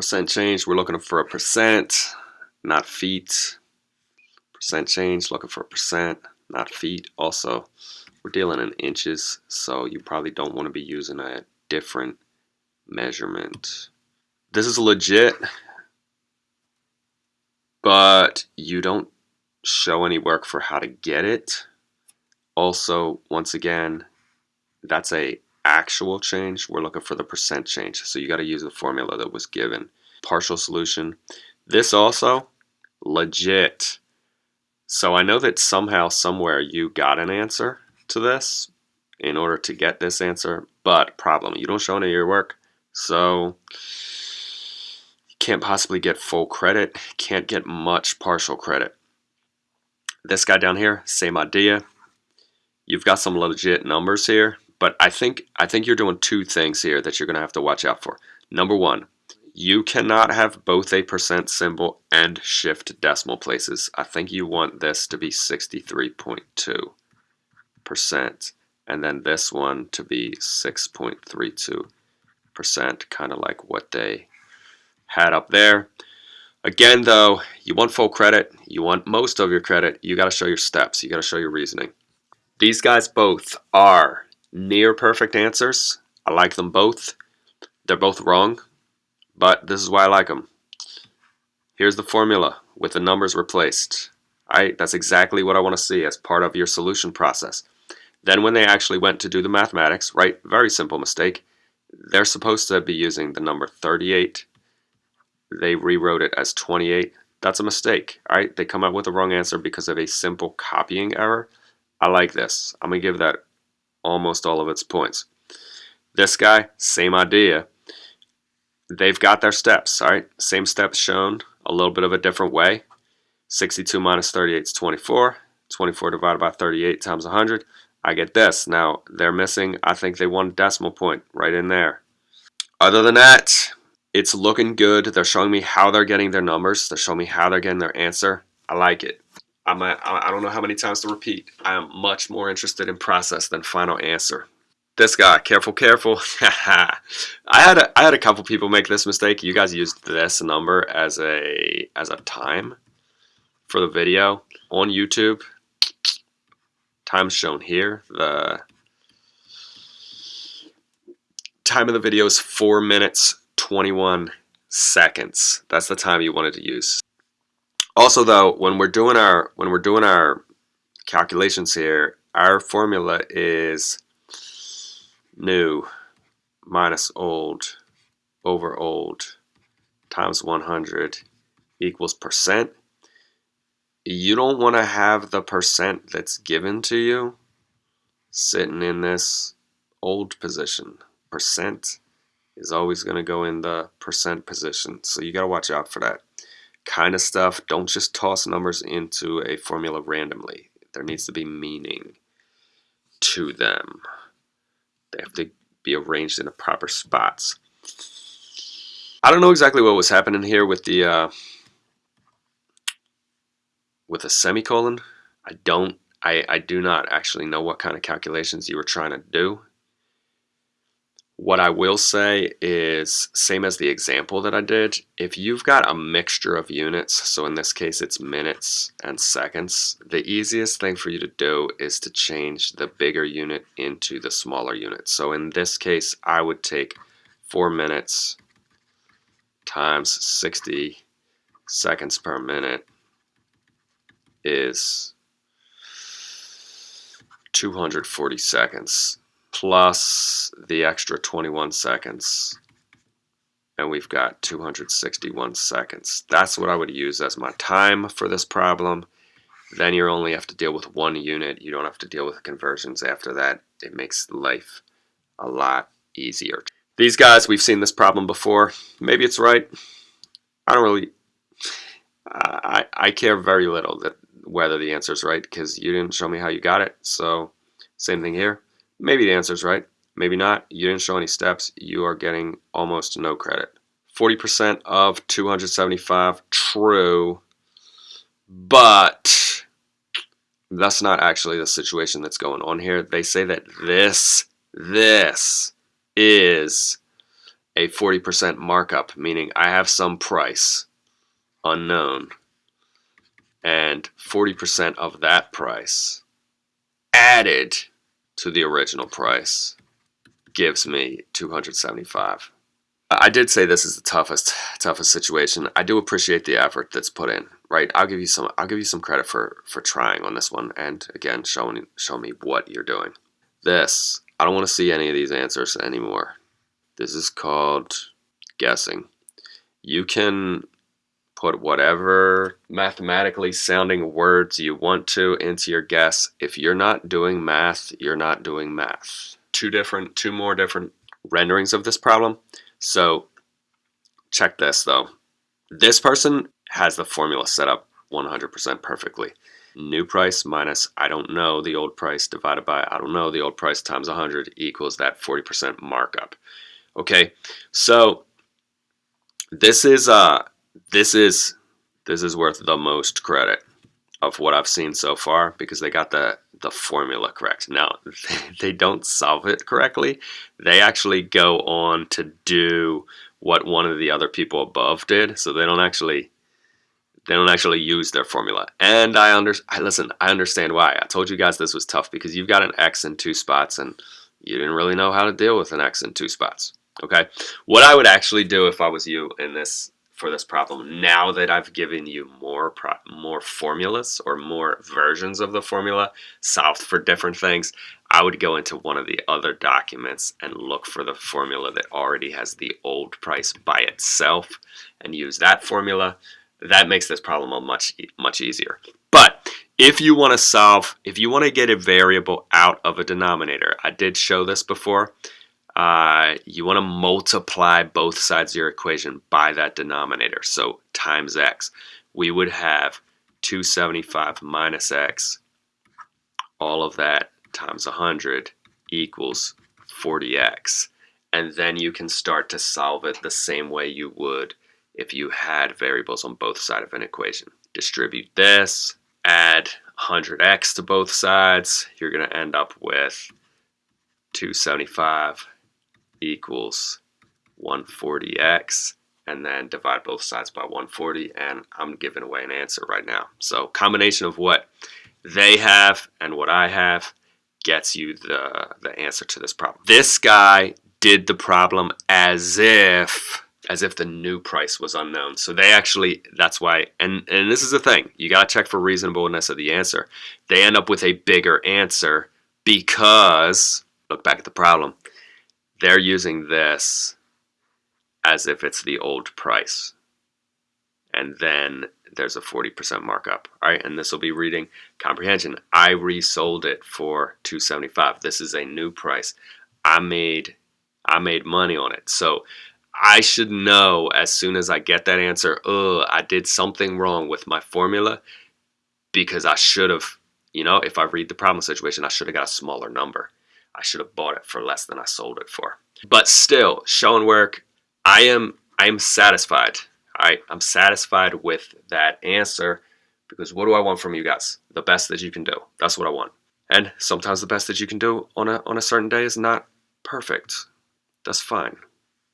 Percent change, we're looking for a percent, not feet. Percent change, looking for a percent, not feet. Also, we're dealing in inches, so you probably don't want to be using a different measurement. This is legit, but you don't show any work for how to get it. Also, once again, that's a actual change. We're looking for the percent change. So you got to use the formula that was given. Partial solution. This also, legit. So I know that somehow, somewhere you got an answer to this in order to get this answer, but problem, you don't show any of your work. So you can't possibly get full credit, can't get much partial credit. This guy down here, same idea. You've got some legit numbers here, but I think I think you're doing two things here that you're going to have to watch out for. Number one, you cannot have both a percent symbol and shift decimal places. I think you want this to be 63.2 percent and then this one to be 6.32 percent kind of like what they had up there. Again though you want full credit. You want most of your credit. You got to show your steps. You got to show your reasoning. These guys both are near perfect answers I like them both they're both wrong but this is why I like them here's the formula with the numbers replaced Right, that's exactly what I want to see as part of your solution process. Then when they actually went to do the mathematics, right, very simple mistake, they're supposed to be using the number 38. They rewrote it as 28. That's a mistake, all right? They come up with the wrong answer because of a simple copying error. I like this. I'm going to give that almost all of its points. This guy, same idea. They've got their steps, all right? Same steps shown, a little bit of a different way. 62 minus 38 is 24. 24 divided by 38 times 100. I get this. Now, they're missing, I think they want a decimal point right in there. Other than that, it's looking good. They're showing me how they're getting their numbers. They're showing me how they're getting their answer. I like it. I'm a, I don't know how many times to repeat. I am much more interested in process than final answer. This guy, careful, careful. I had a, I had a couple people make this mistake. You guys used this number as a as a time for the video on YouTube time shown here. The time of the video is 4 minutes 21 seconds. That's the time you wanted to use. Also though, when we're doing our when we're doing our calculations here, our formula is new minus old over old times 100 equals percent you don't want to have the percent that's given to you sitting in this old position. Percent is always going to go in the percent position. So you got to watch out for that kind of stuff. Don't just toss numbers into a formula randomly. There needs to be meaning to them. They have to be arranged in the proper spots. I don't know exactly what was happening here with the uh, with a semicolon. I don't, I, I do not actually know what kind of calculations you were trying to do. What I will say is, same as the example that I did, if you've got a mixture of units, so in this case it's minutes and seconds, the easiest thing for you to do is to change the bigger unit into the smaller unit. So in this case, I would take 4 minutes times 60 seconds per minute is 240 seconds plus the extra 21 seconds and we've got 261 seconds. That's what I would use as my time for this problem. Then you only have to deal with one unit. You don't have to deal with conversions after that. It makes life a lot easier. These guys, we've seen this problem before. Maybe it's right. I don't really, I, I care very little that whether the answer is right because you didn't show me how you got it. So same thing here. Maybe the answer is right. Maybe not. You didn't show any steps. You are getting almost no credit. 40% of 275, true. But that's not actually the situation that's going on here. They say that this, this is a 40% markup, meaning I have some price unknown and 40% of that price added to the original price gives me 275. I did say this is the toughest toughest situation. I do appreciate the effort that's put in, right? I'll give you some I'll give you some credit for for trying on this one and again showing show me what you're doing. This, I don't want to see any of these answers anymore. This is called guessing. You can put whatever mathematically sounding words you want to into your guess. If you're not doing math, you're not doing math. Two different, two more different renderings of this problem. So check this though. This person has the formula set up 100% perfectly. New price minus I don't know the old price divided by I don't know the old price times 100 equals that 40% markup. Okay, so this is uh this is this is worth the most credit of what I've seen so far because they got the the formula correct. Now they don't solve it correctly. They actually go on to do what one of the other people above did, so they don't actually they don't actually use their formula. And I under I listen, I understand why. I told you guys this was tough because you've got an X in two spots and you didn't really know how to deal with an X in two spots. Okay. What I would actually do if I was you in this for this problem now that I've given you more more formulas or more versions of the formula solved for different things I would go into one of the other documents and look for the formula that already has the old price by itself and use that formula. That makes this problem much much easier. But if you want to solve if you want to get a variable out of a denominator I did show this before uh, you want to multiply both sides of your equation by that denominator. So times x. We would have 275 minus x, all of that times 100 equals 40x. And then you can start to solve it the same way you would if you had variables on both sides of an equation. Distribute this, add 100x to both sides, you're going to end up with 275 equals 140x and then divide both sides by 140 and I'm giving away an answer right now. So combination of what they have and what I have gets you the, the answer to this problem. This guy did the problem as if as if the new price was unknown. So they actually, that's why, and, and this is the thing, you got to check for reasonableness of the answer. They end up with a bigger answer because, look back at the problem, they're using this as if it's the old price. And then there's a 40% markup. All right, and this will be reading comprehension. I resold it for 275. This is a new price. I made I made money on it. So I should know as soon as I get that answer, oh, I did something wrong with my formula because I should have, you know, if I read the problem situation, I should have got a smaller number. I should have bought it for less than I sold it for. But still, showing work, I am I am satisfied. I I'm satisfied with that answer because what do I want from you guys? The best that you can do. That's what I want. And sometimes the best that you can do on a on a certain day is not perfect. That's fine.